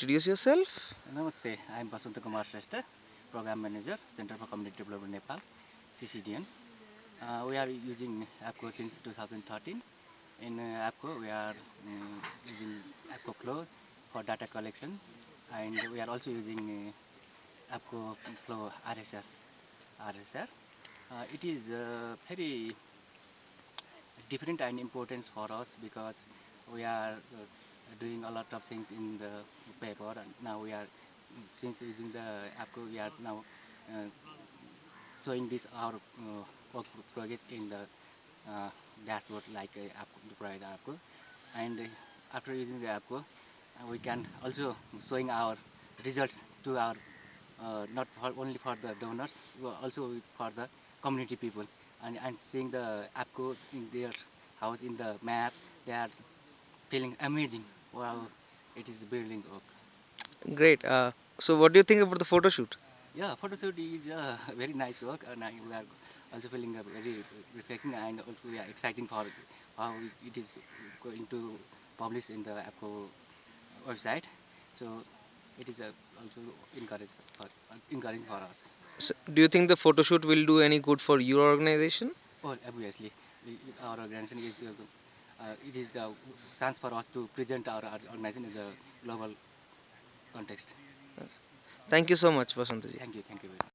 introduce yourself. Namaste, I am Basanta Kumar Shrestha, Program Manager, Center for Community Development Nepal, CCDN. Uh, we are using Akvo since 2013. In uh, Akvo, we are um, using Akvo Flow for data collection and we are also using uh, Akvo Flow RSR. RSR. Uh, it is uh, very different and important for us because we are uh, doing a lot of things in the paper. And now we are since using the Akvo we are now uh, showing this our uh, work progress in the uh, dashboard like uh, Akvo, the provide Akvo and after using the uh, we can also showing our results to our uh, not for only for the donors also for the community people. And, and seeing the Akvo in their house in the map they are feeling amazing wow it is building work Great. Uh, so, what do you think about the photo shoot? yeah photo shoot is uh, very nice work and I, we are also feeling uh, very refreshing and also we are exciting for how it is going to publish in the Akvo website so it is uh, also encouraged for uh, encouraging for us So, do you think the photo shoot will do any good for your organization? Oh, obviously, we- our organization is, uh, Uh, it is a chance for us to present our, our organization in the global context. Thank you so much, Vasantaji. Thank you, thank you very much.